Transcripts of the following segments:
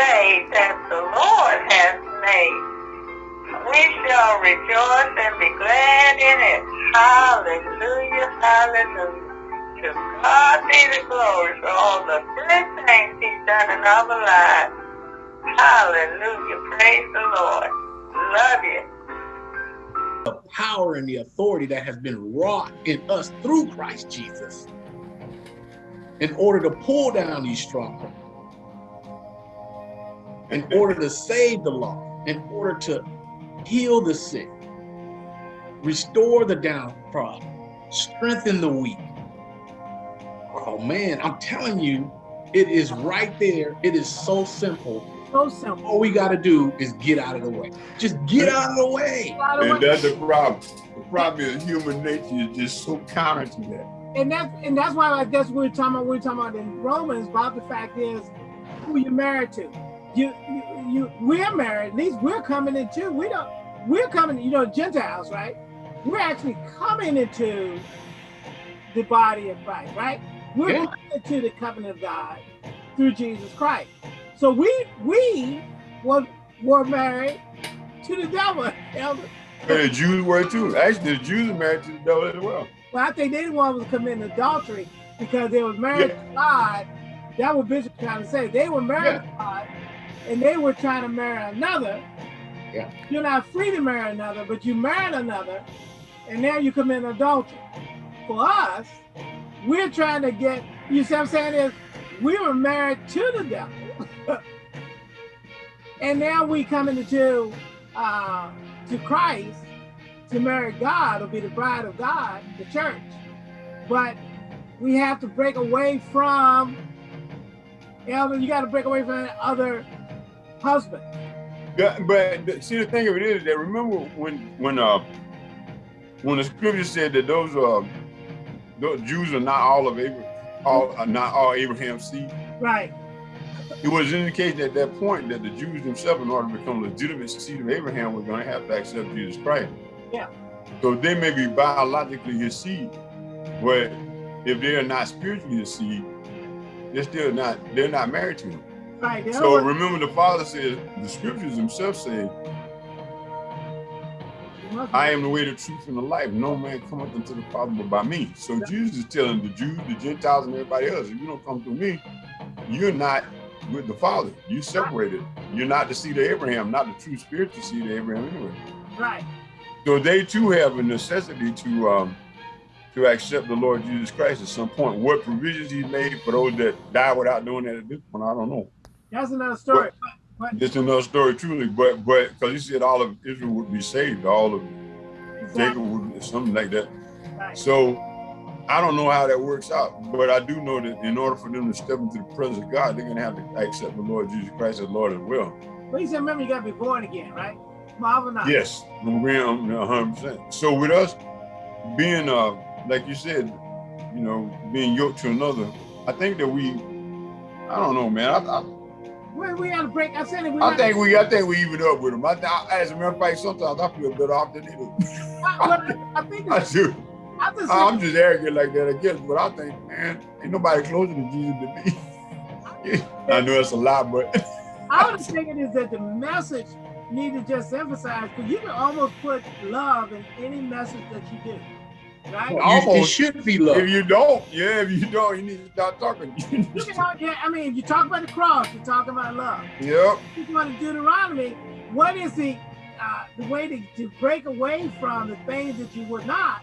day that the Lord has made. We shall rejoice and be glad in it. Hallelujah, hallelujah. To God be the glory for all the good things he's done in our lives. Hallelujah, praise the Lord. Love you. The power and the authority that has been wrought in us through Christ Jesus in order to pull down these strongholds, in order to save the lost, in order to heal the sick, restore the downtrodden, strengthen the weak. Oh man, I'm telling you, it is right there. It is so simple. So simple. All we got to do is get out of the way. Just get out of the way. And that's the problem. The problem is human nature is just so counter to that. And that's and that's why like that's what we're talking about. We're talking about in Romans about the fact is who you're married to. You you, you we're married. At least we're coming into. We don't. We're coming. You know, Gentiles, right? We're actually coming into the body of Christ, right? We're Yeah. coming into the covenant of God through Jesus Christ. So we we were were married to the devil. Elder. And the Jews were too. Actually, the Jews are married to the devil as well. Well, I think they didn't want to commit adultery because they were married Yeah. to God. That what Bishop trying to say. They were married to God and they were trying to marry another. Yeah. You're not free to marry another, but you married another, and now you commit adultery. For us, we're trying to get, you see what I'm saying is, we were married to the devil. and now we coming into uh, to Christ to marry God or be the bride of God, the church. But we have to break away from, Elder, you got to break away from other husband. Yeah, but see, the thing of it is that remember when when uh when the scripture said that those uh those Jews are not all of Abraham, all are not all Abraham's seed. Right. It was indicating at that point that the Jews themselves, in order to become legitimate seed of Abraham, were going to have to accept Jesus Christ. Yeah. So they may be biologically his seed, but if they are not spiritually his seed, they're still not. They're not married to him. Right. So remember, the Father says, the Scriptures themselves say, I am the way, the truth, and the life. No man cometh unto the Father but by me. So Jesus is telling the Jews, the Gentiles, and everybody else, if you don't come through me, you're not with the Father. You're separated. You're not the seed of Abraham, not the true Spirit spiritual seed of Abraham anyway. Right. So they too have a necessity to um to accept the Lord Jesus Christ at some point. What provisions he made for those that die without doing that at this point, I don't know. That's another story. But, It's another story, truly. But but because he said all of Israel would be saved, all of but Jacob would be something like that. Right. So I don't know how that works out, but I do know that in order for them to step into the presence of God, they're gonna have to accept the Lord Jesus Christ as Lord as well. But he said, remember, you got to be born again, right? Marvel not. Yes, I'm agreeing 100. percent So with us being, uh, like you said, you know, being yoked to another, I think that we, I don't know, man. I, I, We, we got to break. I said it. We I think we, I think we even up with them. I, I, as a matter of fact, sometimes I feel better off than they do. Uh, I, I think I do. I just I'm just arrogant like that, I guess. But I think, man, ain't nobody closer to Jesus than me. I know it's a lot, but I was thinking is that the message need to just emphasize because you can almost put love in any message that you do, right? You- it should be love. if you don't, yeah, if you don't, you need to stop talking. You can, al- yeah, I mean, if you talk about the cross, you're talking about love. yep. If you want to Deuteronomy, what is the uh, the way to, to break away from the things that you would not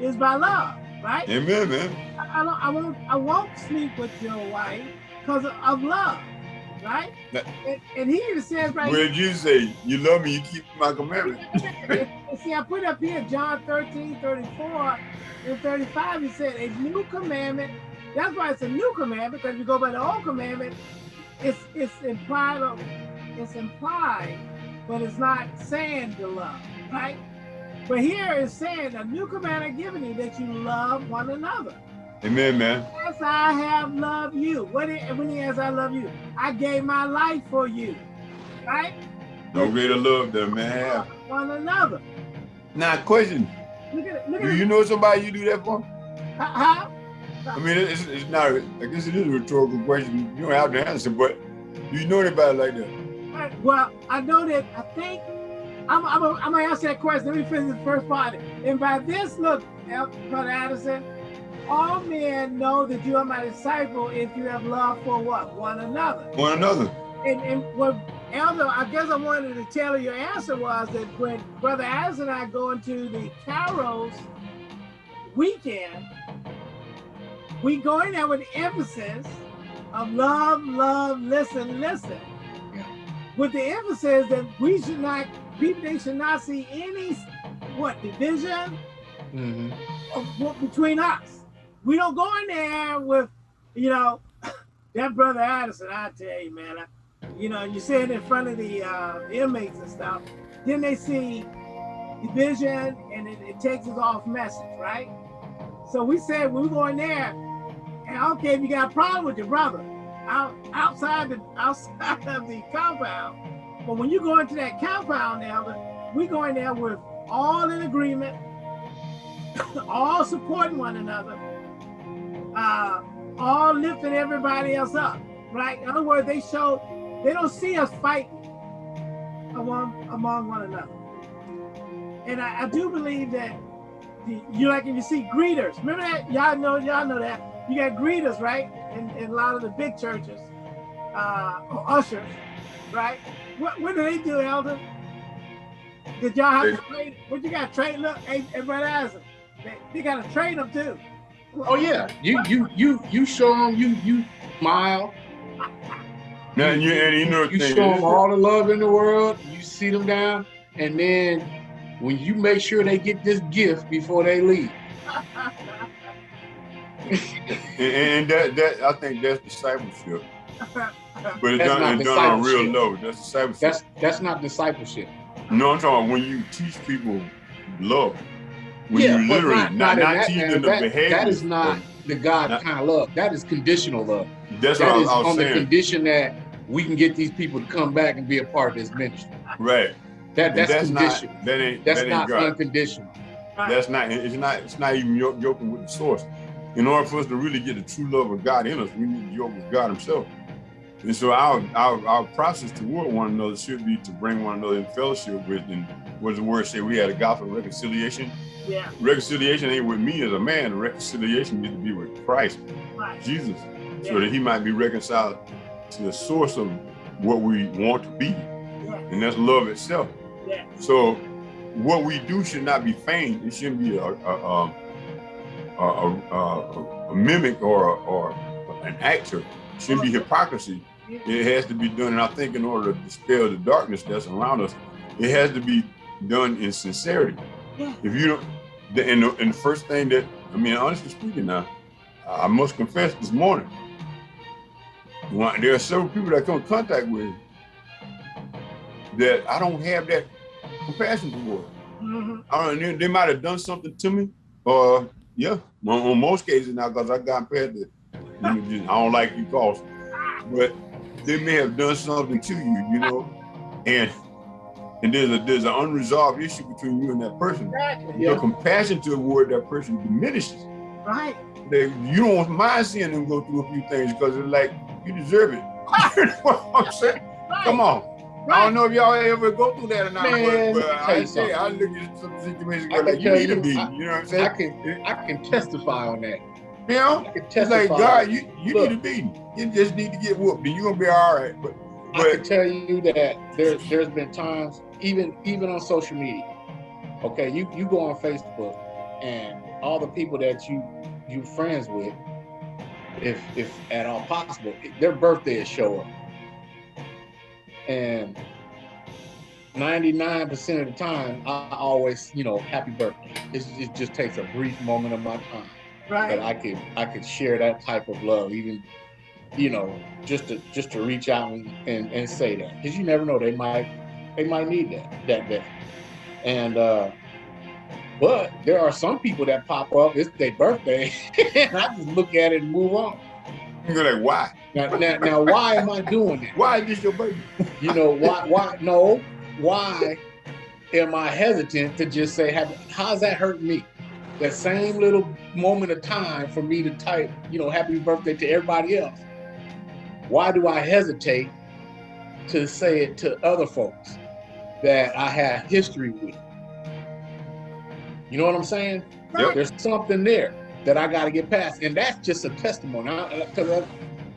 is by love, right? Amen, man. I, I, don't, I won't I won't sleep with your wife because of, of love, right? That- and, and he even says right Where did you say, you love me, you keep my commandments? See, I put up here John 13, 34 and 35. He said, A new commandment. That's why it's a new commandment, because if you go by the old commandment, it's it's implied, of- it's implied, but it's not saying the love, right? But here it's saying a new commandment given you that you love one another. Amen, man. As I have loved you. What it, when he says I love you, I gave my life for you, right? No greater love than man have. One another. Now, question: Look at it. Look Do at you it. know somebody you do that for? How? I mean, it's, it's not. I guess it is a rhetorical question. You don't have to answer, but Do you know anybody like that? Uh, Well, I know that. I think I'm. I'm. I'm gonna ask that question. Let me finish the first part. And by this, look, Brother Addison, all men know that you are my disciple if you have love for what one another. One another. And and what Elder, I guess I wanted to tell you your answer was that when Brother Addison and I go into the Kairos weekend, we go in there with emphasis of love, love, listen, listen. Yeah. With the emphasis that we should not, people they should not see any what division Mhm. of what between us. We don't go in there with, you know, that brother Addison. I tell you, man, I, you know, you sit in front of the uh, inmates and stuff. Then they see division, and it, it takes us off message, right? So we said we go going there, and care if you got a problem with your brother out outside the outside of the compound. But when you go into that compound, Elder, we go in there with all in agreement, all supporting one another, uh, all lifting everybody else up, right? In other words, they show they don't see us fighting among among one another. And I, I do believe that the, you like if you see greeters, remember that y'all know y'all know that you got greeters, right? In, in a lot of the big churches, uh, or ushers, right? What what do they do, Elder? Did y'all have to train? What you got to train? Look, hey, hey brother Isaac, they, they got to train them too. Oh yeah, you you you you show them you you smile. Now, you, and you know You show them all the love in the world. You sit them down, and then when you make sure they get this gift before they leave. And, and that, that I think that's discipleship. But it's That's done, not done on a real level. That's discipleship. That's that's not discipleship. no, I'm talking about when you teach people love. When yeah, you but literally not, not, not, in not that teaching them the That, behavior. that is not the God Not- kind of love. That is conditional love. That's That what I, I was on the condition that we can get these people to come back and be a part of this ministry. Right. That that's, that's conditional. not that ain't that's that ain't not God. unconditional. That's not it's not it's not even yo- yoking with the source. In order for us to really get the true love of God in us, we need to yoke with God Himself. And so our, our our process toward one another should be to bring one another in fellowship with and what does the word say? We had a gospel reconciliation. Yeah, Reconciliation ain't with me as a man, reconciliation needs to be with Christ, right. Jesus, so that he might be reconciled to the source of what we want to be, Yeah. and that's love itself. Yeah. So what we do should not be feigned. It shouldn't be a a, um, a, a, a, a mimic or or an actor. Shouldn't be hypocrisy. It has to be done, and I think in order to dispel the darkness that's around us, it has to be done in sincerity. Yeah. If you don't, the, and, the, and the first thing that I mean, honestly speaking, now I must confess this morning, when, there are several people that I come in contact with that I don't have that compassion toward. Mhm. I don't, they, they might have done something to me, or yeah, on, on most cases now, because I got past the, you know, just, I don't like you calls, but they may have done something to you, you know, and and there's a there's an unresolved issue between you and that person. Exactly. Your compassion toward that person diminishes. Right. They, you don't mind seeing them go through a few things because it's like you deserve it. you know what I'm saying? Right. Come on. I don't know if y'all ever go through that or not, Man, but, but I say I look at some situations where like you need to be. I- you know what I'm saying? I can I can testify on that. You know, I can it's like God, you you Look. need to be. You just need to get whooped, and you're gonna be all right. But I can tell you that there there's been times, even even on social media. Okay, you you go on Facebook, and all the people that you you friends with, if if at all possible, their birthdays show up, and 99% of the time, I always, you know, happy birthday. It's, it just takes a brief moment of my time that I could I could share that type of love, even you know, just to just to reach out and, and, and say that. Because you never know, they might they might need that that day. And uh but there are some people that pop up, it's their birthday, and I just look at it and move on. you're like, why? Now, now, now why am I doing that? Why is this your birthday? You know, why why no, why am I hesitant to just say have how's that hurt me? That same little moment of time for me to type, you know, happy birthday to everybody else. Why do I hesitate to say it to other folks that I have history with. You know what I'm saying? Yep. There's something there that I got to get past, and that's just a testimony. Because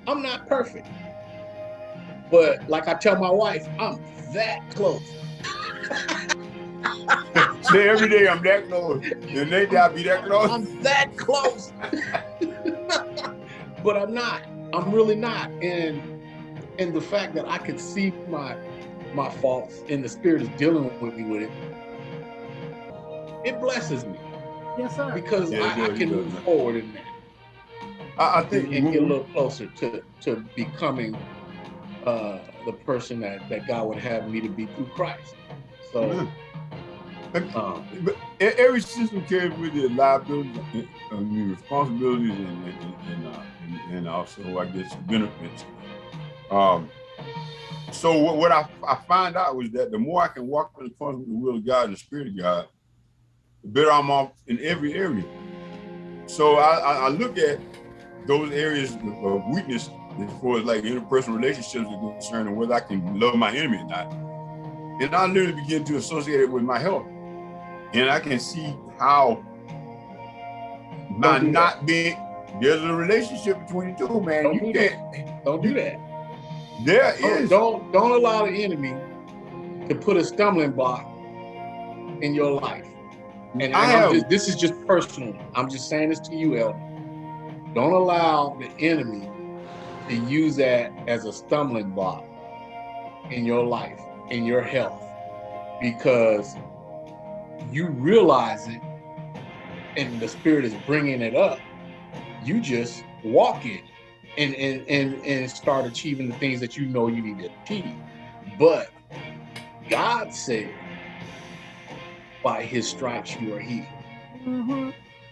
I'm not perfect, but like I tell my wife, I'm that close. Say every day I'm that close. The next day I'll be that close. I'm that close. but I'm not. I'm really not. And and the fact that I can see my my faults and the spirit is dealing with me with it, it blesses me Yes, sir. because Yeah, it I, I can does, move man. forward in that I, I think and get a little closer to to becoming uh, the person that that God would have me to be through Christ. So. Mhm. Um, But every system carries with it liabilities, I mean, responsibilities, and and, and, uh, and and also I guess benefits. Um, so what, what I, I find out was that the more I can walk in accordance with the will of God and the Spirit of God, the better I'm off in every area. So I, I, look at those areas of- of weakness as far as like interpersonal relationships are concerned and whether I can love my enemy or not. And I literally begin to associate it with my health and I can see how by do not being there's a relationship between the two, man. Don't you do that. can't. don't do that. There Don't, is. don't don't allow the enemy to put a stumbling block in your life. And, I have- just, this is just personal. I'm just saying this to you, Elder. Don't allow the enemy to use that as a stumbling block in your life, in your health, because you realize it, and the spirit is bringing it up. You just walk in and and and and start achieving the things that you know you need to achieve. But God said, by his stripes you are healed. Mm-hmm.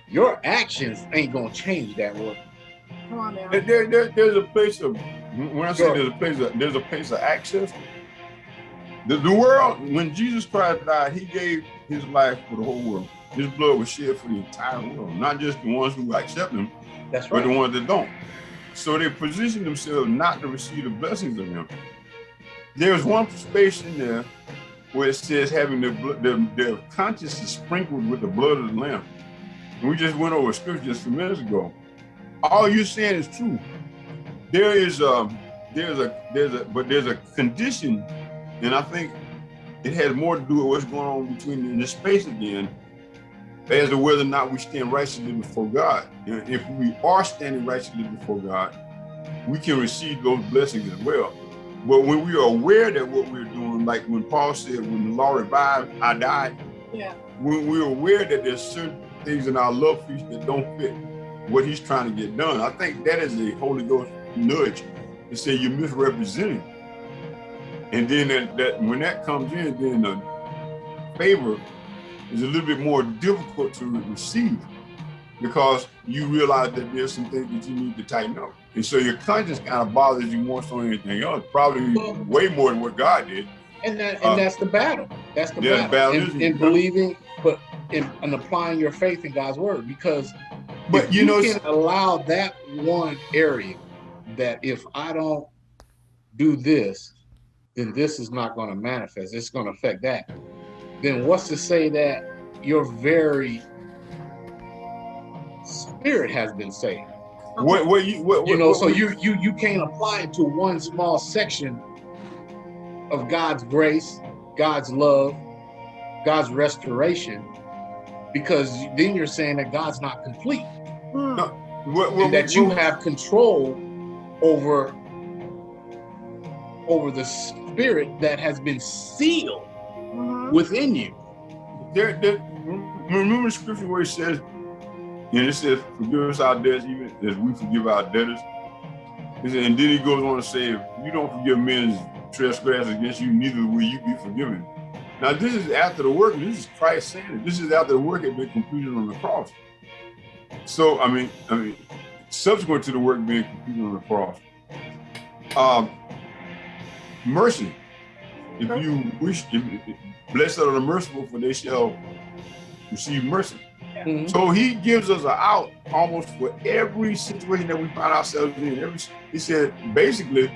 Your actions ain't gonna change that word. Come on now. There, there, there- there's a place of when I say Sure. there's a place of there's a place of access. The, the world, when Jesus Christ died, he gave his life for the whole world. His blood was shed for the entire world, not just the ones who accept him, That's but the ones that don't. So they position themselves not to receive the blessings of him. There's one space in there where it says having their, blood, their, their conscience sprinkled with the blood of the Lamb. And we just went over scripture just a few minutes ago. All you're saying is true. There is um there's a there's a but there's a condition, and I think it has more to do with what's going on between in this space again, as to whether or not we stand righteously before God. And if we are standing righteously before God, we can receive those blessings as well. But when we are aware that what we're doing, like when Paul said, when the law revived, I died, Yeah. when we're aware that there's certain things in our love feast that don't fit what he's trying to get done, I think that is a Holy Ghost nudge to say you're misrepresenting. And then that, that when that comes in, then the favor is a little bit more difficult to receive because you realize that there's some things that you need to tighten up. And so your conscience kind of bothers you more so than anything else, probably Well- way more than what God did. And that and Uh, that's the battle. That's the yeah, battle. battle in, is- in believing, but in, in applying your faith in God's word. Because But if you know, can allow that one area that if I don't do this, then this is not going to manifest. It's going to affect that. Then what's to say that your very spirit has been saved? what what you what, You know, what so you you you can't apply it to one small section of God's grace, God's love, God's restoration, because then you're saying that God's not complete Mm. No. what, what, and that you what- have control over over the spirit that has been sealed Mhm. within you. there, there, remember the scripture where it says, and it says, forgive us our debts even as we forgive our debtors. It said, and then he goes on to say, if you don't forgive men's trespass against you, neither will you be forgiven. Now this is after the work, this is Christ saying it. This is after the work had been completed on the cross. So I mean, I mean, subsequent to the work being completed on the cross. Um, mercy. If you wish, if, if- blessed are the merciful, for they shall receive mercy. Mhm. So he gives us an out almost for every situation that we find ourselves in. Every he said basically,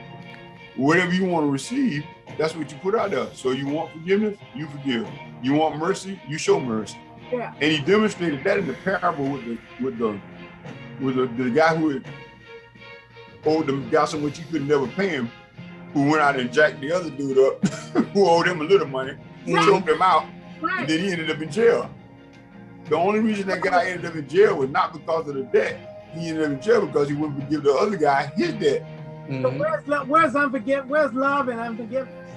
whatever you want to receive, that's what you put out there. So you want forgiveness, you forgive. You want mercy, you show mercy. Yeah. And he demonstrated that in the parable with the with the with the, the guy who had owed the guy so much he could never pay him, who went out and jacked the other dude up, who owed him a little money, Yeah. choked him out, Right. and then he ended up in jail. The only reason that guy ended up in jail was not because of the debt. He ended up in jail because he wouldn't forgive the other guy his debt. So Mhm. where's love? Where's unforgive? Where's love and unforgiveness?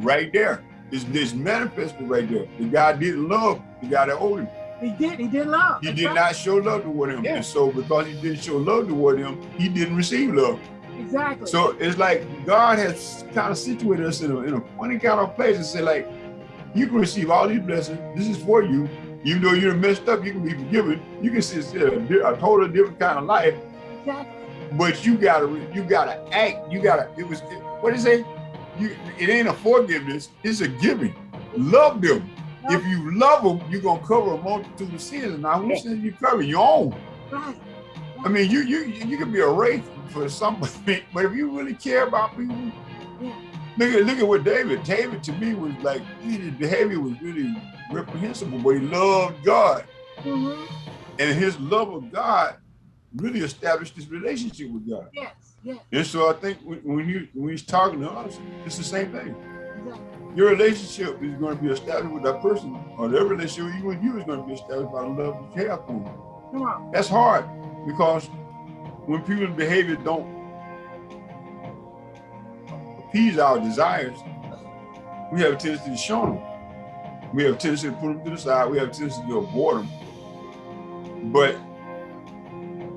Right there. It's, it's manifested right there. The guy didn't love the guy that owed him. He did. He did love. He That's did right. not show love toward him. Yeah. And so because he didn't show love toward him, he didn't receive love. Exactly. So it's like God has kind of situated us in a, in a funny kind of place and said like, you can receive all these blessings. This is for you. Even though you're messed up, you can be forgiven. You can see a, a totally different kind of life. exactly. But you gotta, you gotta act. You gotta. It was. It, what did it say? You. It ain't a forgiveness. It's a giving. Love them. If you love them, you're gonna cover a multitude of sins. Now, who sins you cover? Your own. Right. I mean, you you you can be a wraith for somebody, but if you really care about people, look at look at what David. David to me was like his behavior was really reprehensible, but he loved God, hmm and his love of God really established his relationship with God. Yes. Yes. And so I think when, when you when he's talking to us, it's the same thing. Exactly. Your relationship is going to be established with that person, or their relationship with you and you is going to be established by the love you have for them. Come on. That's hard because when people's behavior don't appease our desires, we have a tendency to shun them. We have a tendency to put them to the side. We have a tendency to avoid them. But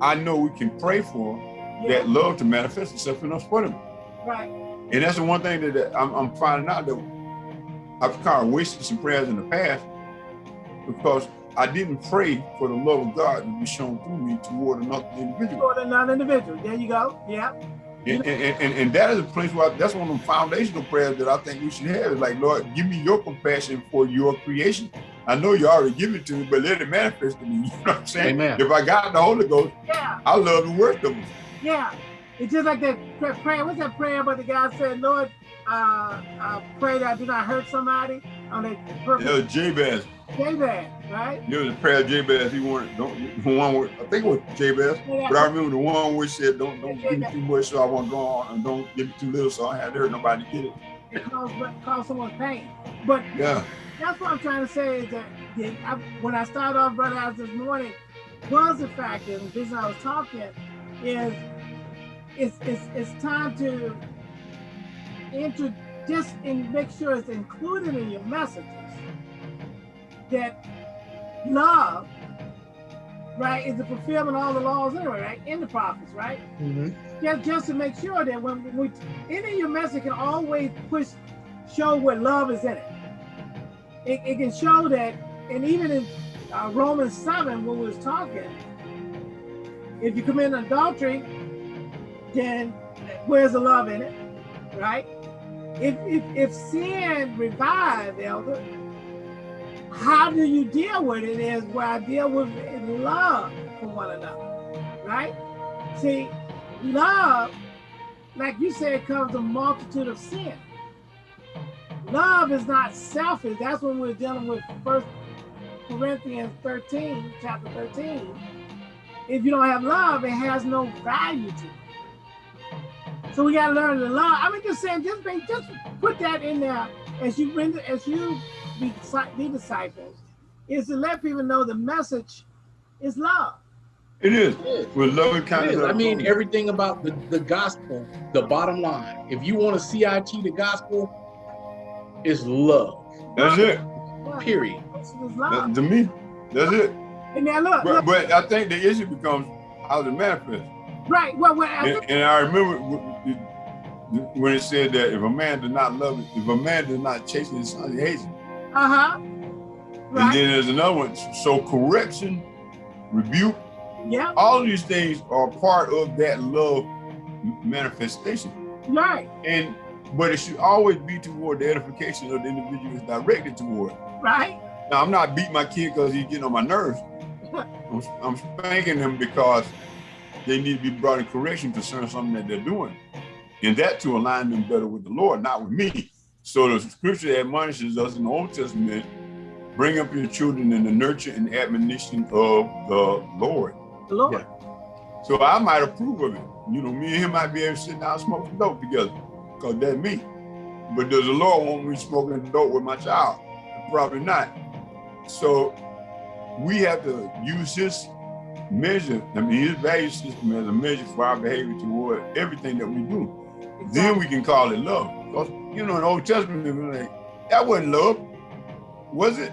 I know we can pray for Yeah. that love to manifest itself in us for them. Right. And that's the one thing that, that I'm, I'm finding out that I've kind of wasted some prayers in the past because I didn't pray for the love of God to be shown through me toward another individual. Toward another individual. There you go. Yeah. And, and, and, and that is a place where I, that's one of the foundational prayers that I think we should have. Is like, Lord, give me your compassion for your creation. I know you already give it to me, but let it manifest to me. You know what I'm saying? Amen. If I got the Holy Ghost, Yeah. I love the worst of them. Yeah. It's just like that prayer. What's that prayer? But the guy said, Lord, uh, uh, pray that I do not hurt somebody on that It purpose. was Jabez. That, right? It was a prayer of Jabez. He wanted, don't, the one where, I think it was Jabez. But I remember the one which said, "Don't don't give me too much, so I won't go on, and don't give me too little, so I had to hurt nobody to get it." It cause, cause someone's pain. But Yeah, that's what I'm trying to say is that I, when I started off Brother House this morning, was the fact that the reason I was talking is it's it's it's time to just and make sure it's included in your messages that love right is the fulfillment of all the laws anyway right in the prophets right Mhm. just just to make sure that when we any of your message can always push show what love is in it. It, it can show that, and even in uh, Romans 7, when we was talking, if you commit adultery, then where's the love in it, right? If, if, if sin revives, elder, how do you deal with it is where I deal with it in love for one another, right? See, love, like you said, comes a multitude of sin. Love is not selfish. That's when we're dealing with First Corinthians 13, chapter 13. If you don't have love, it has no value to you. So we gotta learn to love. I mean, just saying, just just put that in there as you render, as you be, be disciples, is to let people know the message is love. it is. It is. With loving It kindness. I mean, everything about the, the gospel, the bottom line. If you want to CIT the gospel, is love. that's it. Period. That- to me, that's it. And now look, But look but I think the issue becomes how to manifest. right. Well, well I And, and I remember w- w- when it said that if a man does not love it, if a man does not chase his son, he hates him. Uh-huh. And then there's another one. So correction, rebuke, yeah. all of these things are part of that love manifestation. Right. And but it should always be toward the edification of the individual it's directed toward. Right. Now I'm not beating my kid because he's getting on my nerves. I'm, I'm spanking them because they need to be brought in correction concerning something that they're doing. and that to align them better with the Lord, not with me. So the scripture admonishes us in the Old Testament, bring up your children in the nurture and admonition of the Lord. The Lord. Yeah. So I might approve of it. You know, me and him might be able to sit down and smoke some dope together, because that's me. But does the Lord want me smoking dope with my child? Probably not. So we have to use his measure, I mean, his value system as a measure for our behavior toward everything that we do. Then we can call it love. Because, you know, in the Old Testament, it was like, that wasn't love, was it?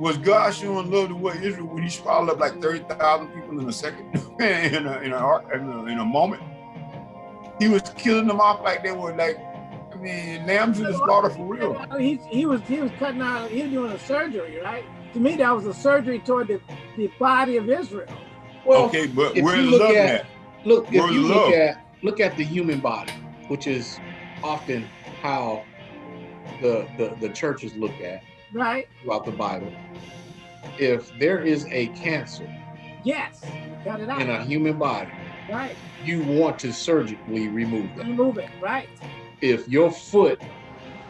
Was God showing love to what Israel when he swallowed up like 30,000 people in a second, in, a, in, a, in, a, in a moment? He was killing them off like they were like, I mean, lambs in the slaughter for real. He, he was he was cutting out, he was doing a surgery, right? To me, that was a surgery toward the, the body of Israel. Well, okay, but if where's you look love at- at? look, if you the look love? at look at the human body, which is often how the the, the churches look at Right? throughout the Bible. If there is a cancer Yes. Cut it out. in a human body, Right. you want to surgically remove that. Remove it. Right. If your foot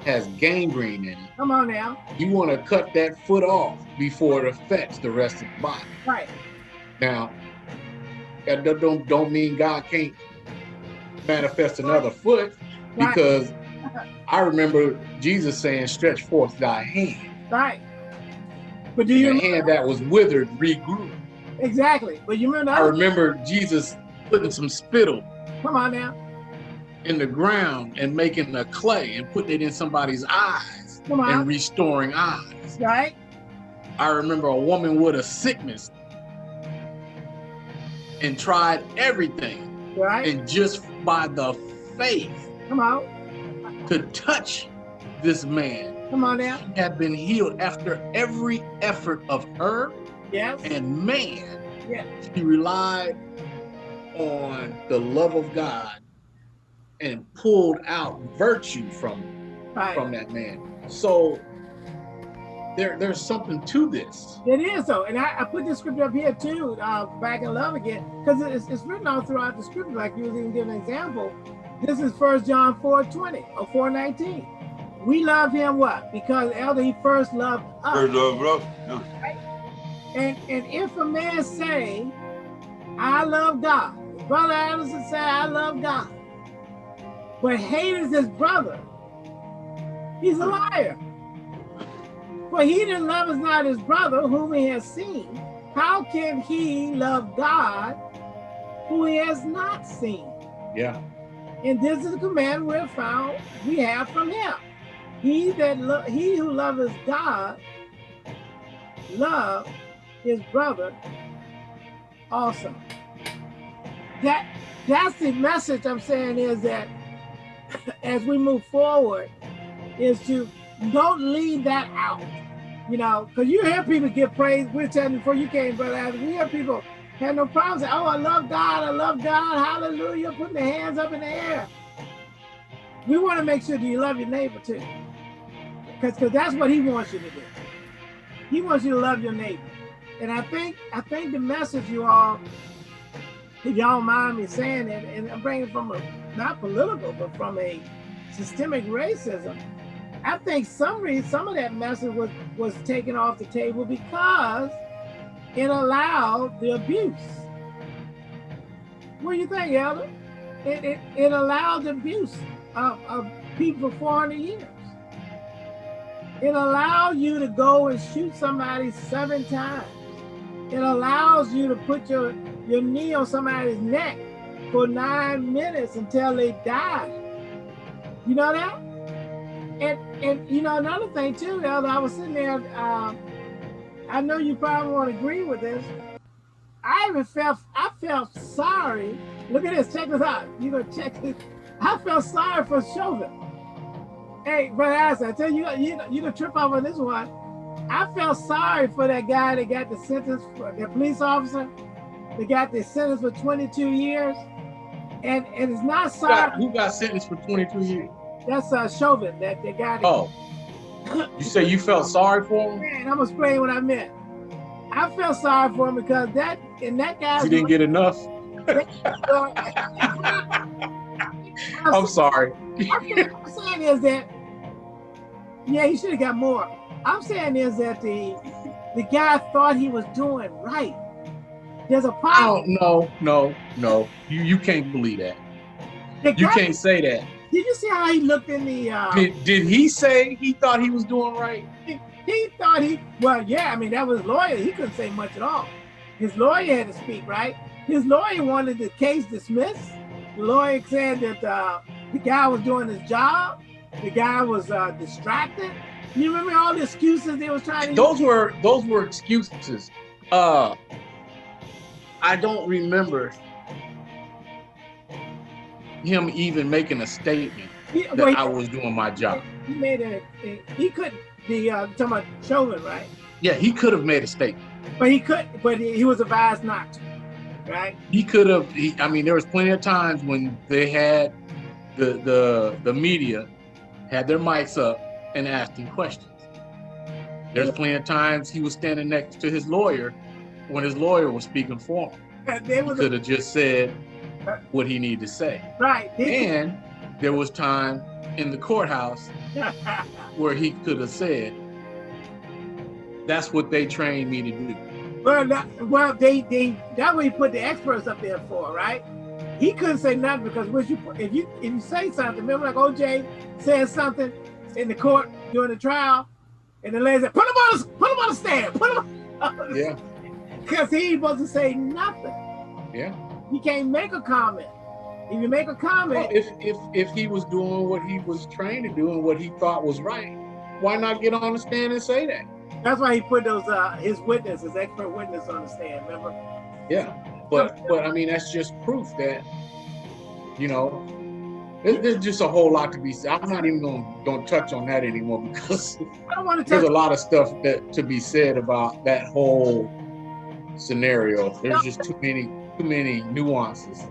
has gangrene in it, Come on now. you want to cut that foot off before it affects the rest of the body. Right. Now, that don't don't mean God can't manifest another foot Right. because I remember Jesus saying, "Stretch forth thy hand." Right. But do And you the hand that was withered regrew. exactly? But you remember? I The other, remember Jesus putting some spittle come on now. in the ground and making a clay and putting it in somebody's eyes Come and restoring eyes. Right. I remember a woman with a sickness and tried everything Right. and just by the faith Come on. To touch this man Come on now. he had been healed after every effort of her Yes. and man Yeah. she relied on the love of god and pulled out virtue from Right. from that man so there there's something to this It is though, and I, I put this scripture up here too, uh, back in love again, because it's, it's written all throughout the scripture. Like you was even giving an example. This is First John 4 20 or 4 19. We love him what? Because elder he first loved us. First love, love. Yeah. And and if a man say, I love God, brother Anderson say, I love God, but hates his brother, he's a liar. For he that loveth not his brother whom he has seen, how can he love God who he has not seen? yeah And this is the command we have found we have from him. He that lo- he who loveth God love his brother also. That that's the message I'm saying is that as we move forward, is to don't leave that out. You know, because you hear people get praise. We're telling you before you came, brother. Adam, We hear people have no problems. "Oh, I love God, I love God, Hallelujah," putting their hands up in the air. We want to make sure that you love your neighbor too, because that's what He wants you to do. He wants you to love your neighbor, and I think I think the message you all, if y'all mind me saying it, and I'm bringing from a not political, but from a systemic racism. I think some reason some of that message was was taken off the table because it allowed the abuse. What do you think, Elder? It, it, it allowed the abuse of, of people for 400 years. It allowed you to go and shoot somebody seven times. It allows you to put your, your knee on somebody's neck for nine minutes until they die. You know that? And and you know another thing too, Elder, I was sitting there. Um, I know you probably won't agree with this. I even felt I felt sorry. Look at this. Check this out. You gonna check this? I felt sorry for Chauvin. Hey, brother Allison, I tell you, you you gonna trip off on this one. I felt sorry for that guy that got the sentence, for the police officer that got the sentence for 22 years. And, and it's not who sorry. got, who got sentenced for 22 years That's uh, Chauvin, that they got. Oh you say you felt sorry for him Man, I'm gonna explain what I meant. I felt sorry for him because that and that guy. you didn't get enough I'm sorry. I'm saying, I'm saying is that, yeah, he should have got more. I'm saying is that the the guy thought he was doing right. There's a problem. don't no, no, no. You you can't believe that. The You guy- can't say that. Did you see how he looked in the? Uh, Did, did he say he thought he was doing right? he thought he. Well, yeah. I mean, that was lawyer. He couldn't say much at all. His lawyer had to speak, right? His lawyer wanted the case dismissed. The lawyer said that uh, the guy was doing his job. The guy was uh, distracted. You remember all the excuses they was trying to Those were those were excuses. Uh I don't remember him even making a statement He, that he- I was doing my job. he made a, he couldn't the uh talking about Chauvin, right? Yeah, he could have made a statement. But he could but he, he was advised not to, right? He could have. He, I mean, there was plenty of times when they had the the the media had their mics up and asking questions. There's plenty of times he was standing next to his lawyer when his lawyer was speaking for him. And They He could have just said what he needed to say. right. And there was time in the courthouse where he could have said, "That's what they trained me to do." well, that, well, they they that way he put the experts up there for, right? He couldn't say nothing because what you if you if you say something, remember like OJ said something in the court during the trial, and the lady said, "Put him on, the, put him on the stand, put him." On Yeah, Because he wasn't saying nothing. yeah. He can't make a comment. If you make a Well, comment, if if if he was doing what he was trained to do and what he thought was right, why not get on the stand and say that? that's why he put those uh his witness, his expert witness on the stand. Remember? Yeah, but but I mean that's just proof that you know there's, just a whole lot to be said. I'm not even gonna gonna touch on that anymore because I don't want there's a lot of stuff that to be said about that whole scenario. There's just too many too many nuances.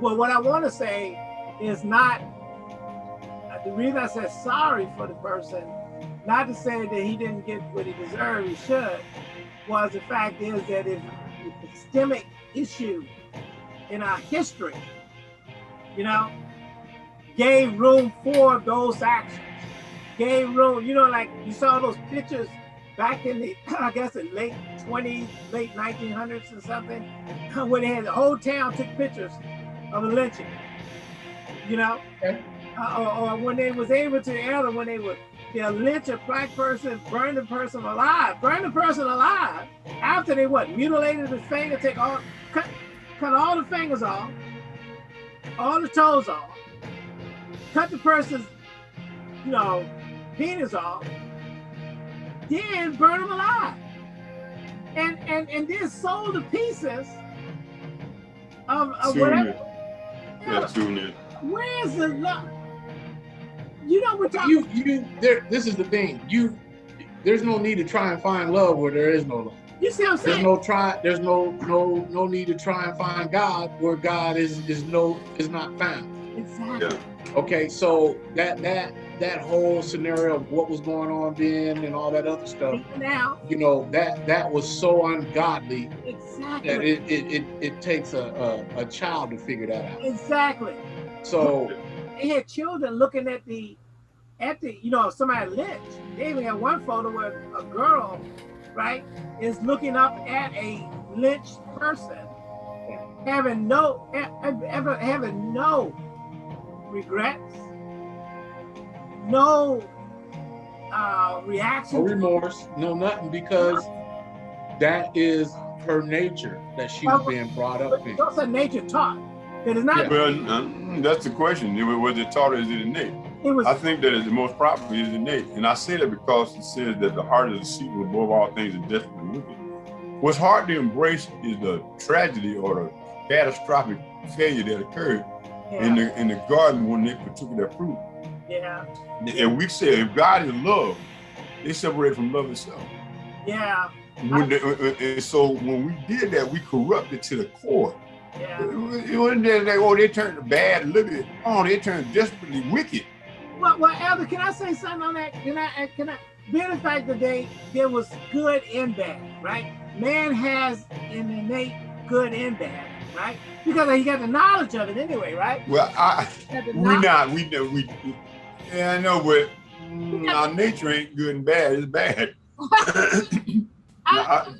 Well, what I want to say is not the reason I said sorry for the person, not to say that he didn't get what he deserved, he should, was the fact is that if the systemic issue in our history, you know, gave room for those actions, gave room, you know, like you saw those pictures back in the, I guess, the late 20s, late 1900s or something, when they had the whole town took pictures of a lynching. You know, Okay. uh, or, or when they was able to enter when they would they'll lynch a black person, burn the person alive, burn the person alive after they what mutilated his finger, take all cut cut all the fingers off, all the toes off, cut the person's you know penis off, then burn them alive, and and and then sold the pieces of, of whatever. Tune in. Yeah, tune in. Where's the love? You know we're talking. You you there. This is the thing. You there's no need to try and find love where there is no love. You see what I'm saying? There's no try. There's no no no need to try and find God where God is is no is not found. Exactly. Yeah. Okay, so that that that whole scenario of what was going on then and all that other stuff, Now, you know, that that was so ungodly that exactly, it it, it, it takes a, a a child to figure that out. exactly. So They had children looking at the, at the, you know, somebody lynched. They even had one photo where a girl, right, is looking up at a lynched person, having no, ever having no regrets, no uh, no reaction. remorse, no nothing, because that is her nature that she was being brought up in. That's are nature taught. It is not. Well, uh, that's the question. Was it taught or is it innate? It was. I think that the most probably is innate. And I say that because it says that the heart is deceitful above all things and desperately wicked. What's hard to embrace is the tragedy or the catastrophic failure that occurred in the in the garden when they partook of that fruit. yeah, And we say if God is love, they separate from love itself. yeah, uh, uh, and so when we did that, we corrupted to the core. yeah. It wasn't that like, oh, they turned bad bit. Oh, they turned desperately wicked. Well, well, Elder, can I say something on that? Can I? Can I? Being the fact that they there was good and bad, right? Man has an innate good and bad. Right? Because he got the knowledge of it anyway, right? Well, I we not we know we. Yeah, I know, but our nature ain't good and bad. It's bad. I,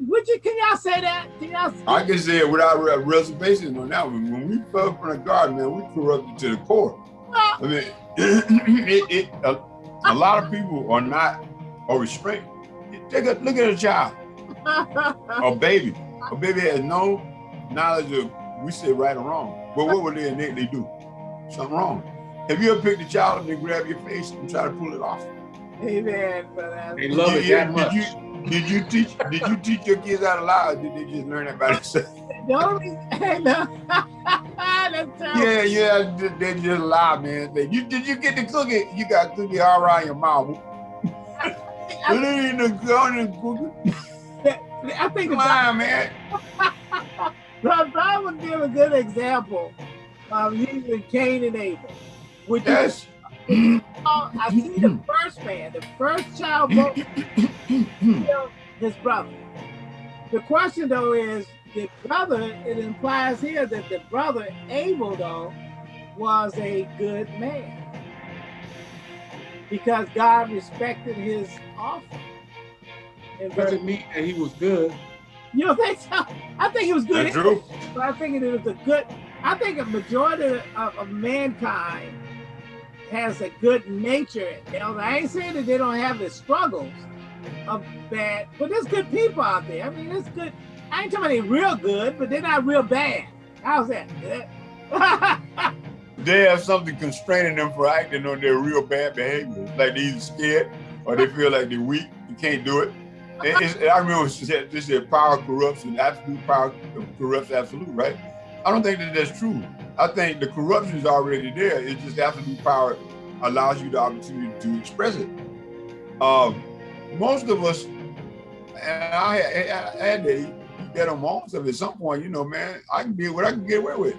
Would you? Can y'all say that? Can y'all? I can say it without re- reservation on that one. When we fell from the garden, man, we corrupted to the core. I mean, it, it, a, a lot of people are not or restrained. Take a look at a child, a baby. A baby has no knowledge of we say right or wrong. But what would they innately do? Something wrong. Have you ever picked a child up and grab your face and try to pull it off? Amen. For that. They love it Did you- that much. Did you, did you teach did you teach your kids how to lie did they just learn it by themselves? The only reason, no. That's terrible. Yeah, yeah, they- they just lie, man. They- You did you get the cookie? You got cookie all around your mouth. It ain't the gun and cookie. I think the Come on, man. Bible, Bible give a good example of using Cain and Abel. Which Yes. I see the mm-hmm. first man, the first child both killed his brother. The question though is the brother, it implies here that the brother Abel though was a good man. Because God respected his offering. In Doesn't mean that he was good. You don't think so? I think he was good. That's true. But I think it was a good. I think a majority of, of mankind has a good nature. You know, I ain't saying that they don't have the struggles of bad, but there's good people out there. I mean, it's good. I ain't talking about they real good, but they're not real bad. How's that? They have something constraining them for acting on their real bad behavior. Like they either scared or they feel like they're weak. You can't do it. It- it's- I remember she said, this said power corrupts and absolute power corrupts absolute, right? I don't think that that's true. I think the corruption is already there. It's just absolute power allows you the opportunity to express it. Um, most of us, and I, had- I had to get on moments of at some point, you know, man, I can get what I can get away with.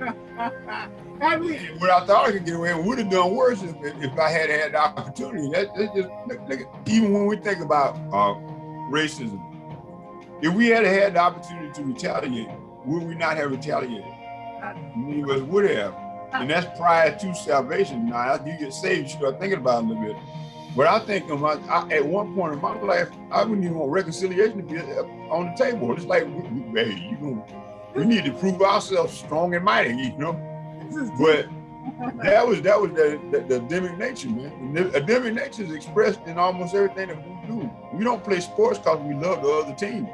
I mean, I thought I could get away would have done worse if, if I had had the opportunity. That, that just look, look even when we think about uh, racism, if we had had the opportunity to retaliate, would we not have retaliated? Many of us would have, and that's prior to salvation. Now, after you get saved, you start thinking about it a little bit. But I think of my, I, at one point in my life, I wouldn't even want reconciliation to be on the table. It's like, hey, you know, we need to prove ourselves strong and mighty, you know. But that was that was the, the, the Adamic nature, man. The Adamic nature is expressed in almost everything that we do. We don't play sports because we love the other team.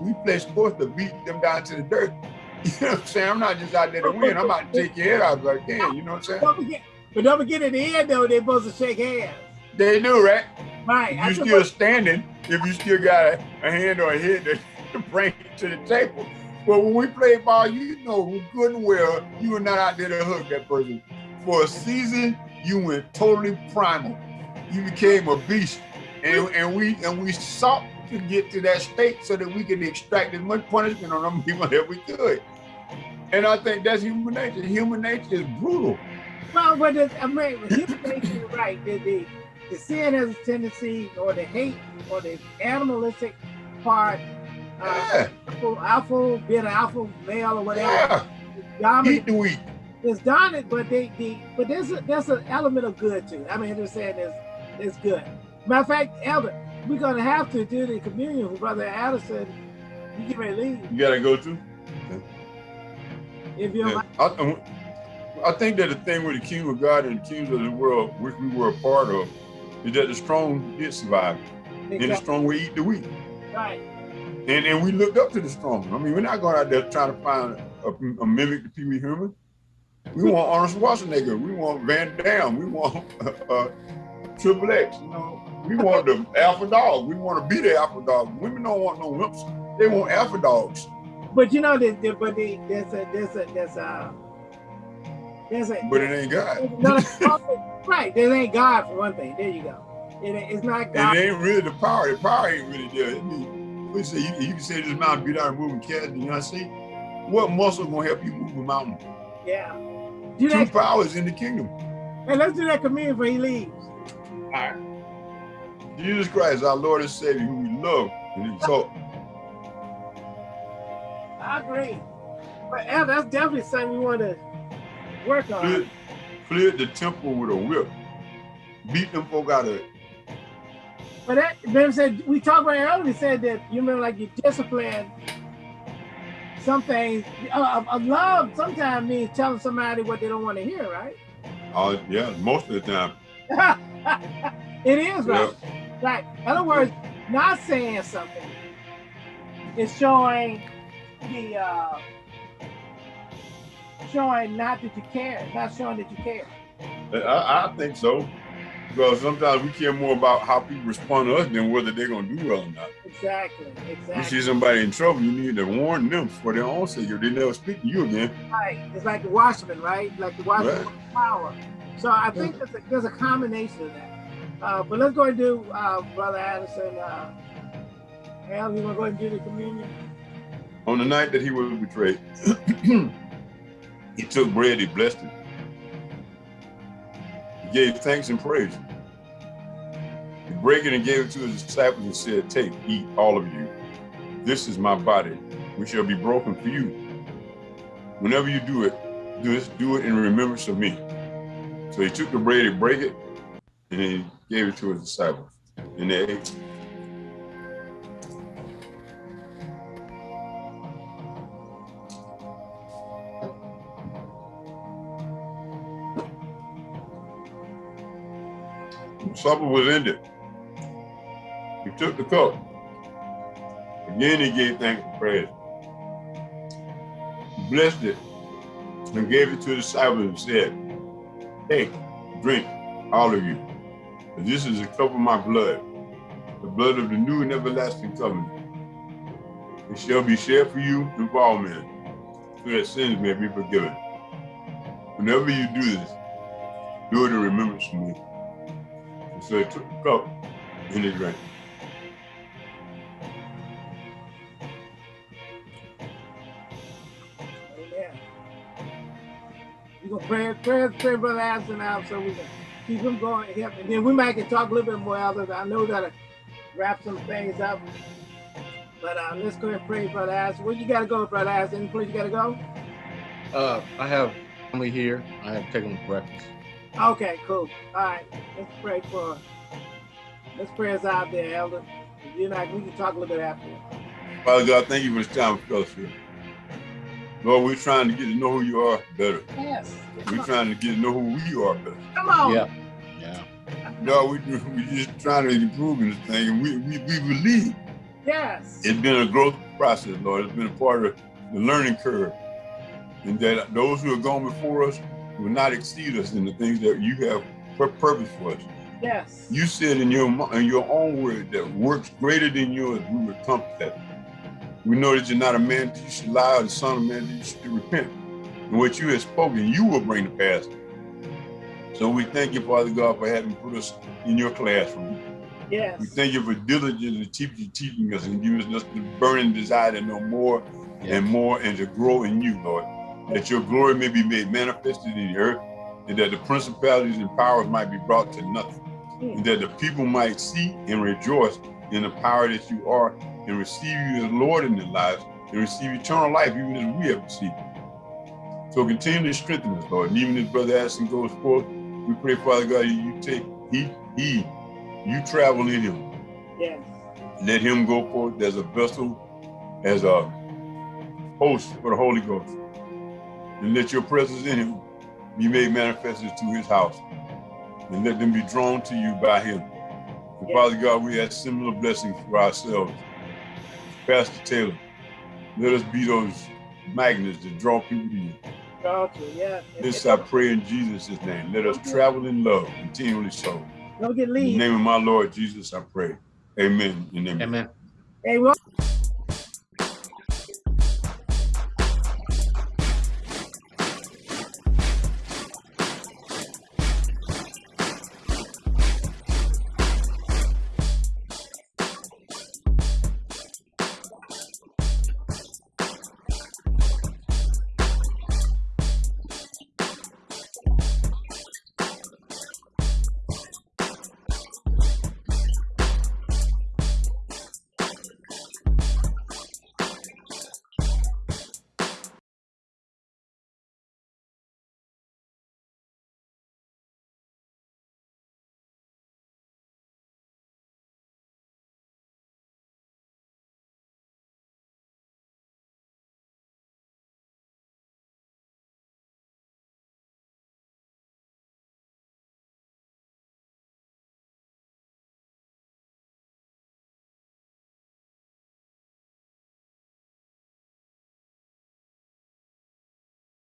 We play sports to beat them down to the dirt. You know what I'm saying? I'm not just out there to win. I'm out to take your head out if I can. You know what I'm saying? Don't forget, but don't forget at the end though, they're supposed to shake hands. They do, right? Right. You suppose- still standing if you still got a, a hand or a head to, to bring to the table. But when we play ball, you know good and well you were not out there to hug that person. For a season, you went totally primal. You became a beast. And, and we and we sought to get to that state so that we could extract as much punishment on them people that we could. And I think that's human nature. Human nature is brutal. Well, but the, I mean, human nature, you're right. The, the, the sin has a tendency, or the hate, or the animalistic part, Yeah, alpha, alpha, being an alpha male or whatever, yeah. is Eat the weak. It's dominant, but they, the, but there's a, there's an element of good too. I mean, just saying it's, it's good. Matter of fact, Elder, we're gonna have to do the communion with Brother Addison. You get ready to leave You gotta go to. if you Yeah. I, um, I think that the thing with the kingdom of God and the kingdoms of the world, which we were a part of, is that the strong did survive, and the strong will eat the weak. Right. And and we looked up to the strong. I mean, we're not going out there trying to find a, a mimic to Pee Wee Herman. We want Arnold Schwarzenegger. We want Van Damme. We want uh, uh, Triple X. You know, we want the alpha dog. We want to be the alpha dog. Women don't want no wimps. They want alpha dogs. But you know, that that- but the, there's a there's a there's a there's a But it ain't God. no, right. There ain't God for one thing. There you go. It, ain't- it's not And God. it ain't really the power. The power ain't really there. I mean, we say you, you can say this mountain beat out and moving cats. You not see? What muscle gonna help you move a mountain? Yeah. Do Two powers in the kingdom. Hey, let's do that communion before he leaves. All right. Jesus Christ, our Lord and Savior, who we love and exalt. I agree. But that's definitely something we want to work on. Cleared, cleared the temple with a whip. Beat them folk out of it. But that, Ben said, we talked about it earlier, said that, you remember, like you discipline some things. Uh, a love sometimes means telling somebody what they don't want to hear, right? Uh, yeah, most of the time. it is, right? Like, in other words, not saying something is showing the, uh, showing not that you care, not showing that you care. I, I think so. Because sometimes we care more about how people respond to us than whether they're going to do well or not. Exactly, exactly. You see somebody in trouble, you need to warn them for their own sake if they never speak to you again. Right. It's like the watchman, right? Like the watchman right. power. So I think there's, a, there's a combination of that. Uh, but let's go and do uh, Brother Addison. Uh, Al, you want to go and do the communion? On the night that he was betrayed, he took bread, he blessed it. Gave thanks and praise. He broke it and gave it to his disciples and said, take, eat, all of you. This is my body, which shall be broken for you. Whenever you do it, do this, do it in remembrance of me. So he took the bread, he broke it, and he gave it to his disciples. And they ate. Supper was ended. He took the cup. Again, he gave thanks and praise. He blessed it and gave it to the disciples and said, Hey, drink, all of you. This is a cup of my blood, the blood of the new and everlasting covenant. It shall be shared for you and for all men, so that sins may be forgiven. Whenever you do this, do it in remembrance of me. And so he took the cup and he drank. We're gonna pray, pray, pray Brother Addison out so we can keep him going. And then we might can talk a little bit more other. I know we gotta wrap some things up. But uh, let's go ahead and pray, Brother Addison. Where you gotta go, Brother Addison? Any place you gotta go? Uh, I have family here. I have taken breakfast. Okay, cool. All right, let's pray for. Let's pray us out there, Elder. You're not, we can talk a little bit after. Father God, thank you for this time of fellowship. Lord, we're trying to get to know who you are better. Yes. We're trying to get to know who we are better. Come on. Yeah. Yeah. No, we we just trying to improve in this thing, and we, we we believe. Yes. It's been a growth process, Lord. It's been a part of the learning curve, and that those who have gone before us will not exceed us in the things that you have purpose for us. Yes. You said in your in your own word that works greater than yours, we would come that. We know that you're not a man that you should lie, or the son of man that you should repent. And what you have spoken, you will bring to pass. So we thank you, Father God, for having put us in your classroom. Yes. We thank you for diligently teaching, teaching us and giving us the burning desire to know more yes. and more and to grow in you, Lord. That your glory may be made manifested in the earth and that the principalities and powers might be brought to nothing. And that the people might see and rejoice in the power that you are and receive you as Lord in their lives and receive eternal life even as we have received. So continue to strengthen us, Lord. And even as Brother Addison goes forth, we pray, Father God, you take, he, he, you travel in him. Yes. Let him go forth as a vessel, as a host for the Holy Ghost. And let your presence in him be made manifested to his house. And let them be drawn to you by him. And yes. Father God, we ask similar blessings for ourselves. Pastor Taylor, let us be those magnets that draw people to you. Gotcha, yeah. This I pray in Jesus' name. Let us travel in love, continually so. Don't get leave. In the name of my Lord Jesus, I pray. Amen and amen. Amen. Hey, well